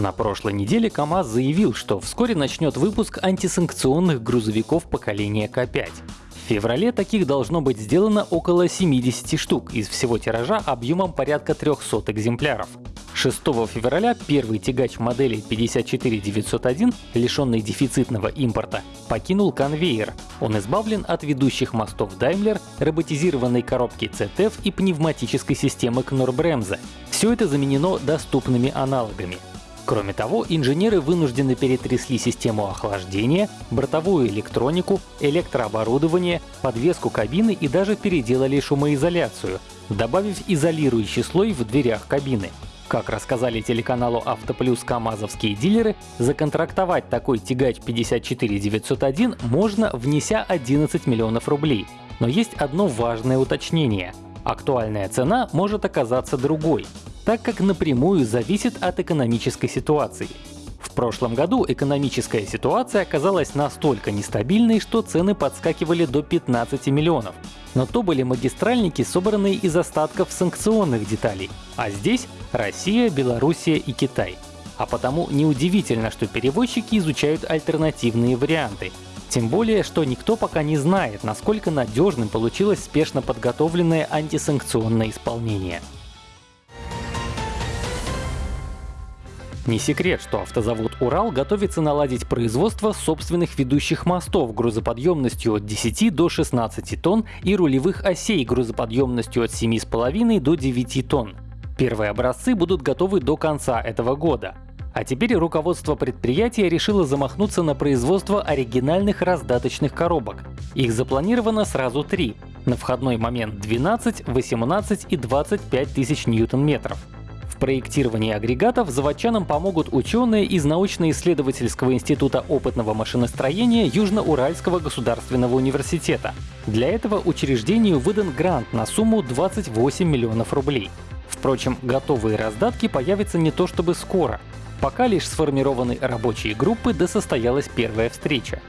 На прошлой неделе КАМАЗ заявил, что вскоре начнет выпуск антисанкционных грузовиков поколения К5. В феврале таких должно быть сделано около 70 штук из всего тиража объемом порядка 300 экземпляров. 6 февраля первый тягач модели 54901, лишенный дефицитного импорта, покинул конвейер. Он избавлен от ведущих мостов Daimler, роботизированной коробки CTF и пневматической системы Knorr-Bremse. Все это заменено доступными аналогами. Кроме того, инженеры вынуждены перетрясли систему охлаждения, бортовую электронику, электрооборудование, подвеску кабины и даже переделали шумоизоляцию, добавив изолирующий слой в дверях кабины. Как рассказали телеканалу «Автоплюс» камазовские дилеры, законтрактовать такой тягач 54901 можно, внеся 11 миллионов рублей. Но есть одно важное уточнение. Актуальная цена может оказаться другой, так как напрямую зависит от экономической ситуации. В прошлом году экономическая ситуация оказалась настолько нестабильной, что цены подскакивали до 15 миллионов. Но то были магистральники, собранные из остатков санкционных деталей. А здесь Россия, Белоруссия и Китай. А потому неудивительно, что перевозчики изучают альтернативные варианты. Тем более, что никто пока не знает, насколько надежным получилось спешно подготовленное антисанкционное исполнение. Не секрет, что автозавод «Урал» готовится наладить производство собственных ведущих мостов грузоподъемностью от 10 до 16 тонн и рулевых осей грузоподъемностью от 7,5 до 9 тонн. Первые образцы будут готовы до конца этого года. А теперь руководство предприятия решило замахнуться на производство оригинальных раздаточных коробок. Их запланировано сразу три — на входной момент 12, 18 и 25 тысяч ньютон-метров проектировании агрегатов заводчанам помогут ученые из научно-исследовательского института опытного машиностроения Южно-Уральского государственного университета. Для этого учреждению выдан грант на сумму 28 миллионов рублей. Впрочем, готовые раздатки появятся не то чтобы скоро. Пока лишь сформированы рабочие группы, да состоялась первая встреча.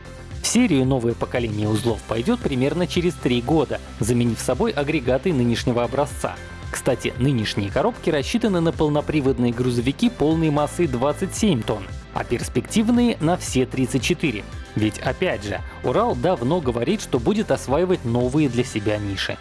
В серию новое поколение узлов пойдет примерно через три года, заменив собой агрегаты нынешнего образца. Кстати, нынешние коробки рассчитаны на полноприводные грузовики полной массой 27 тонн, а перспективные — на все 34. Ведь опять же, Урал давно говорит, что будет осваивать новые для себя ниши.